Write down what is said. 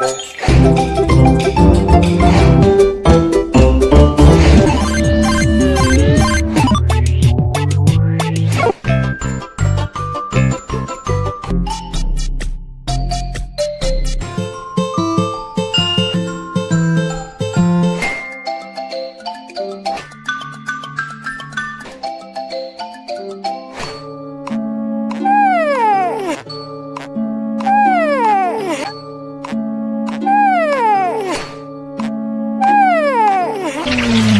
Thank you. mm you.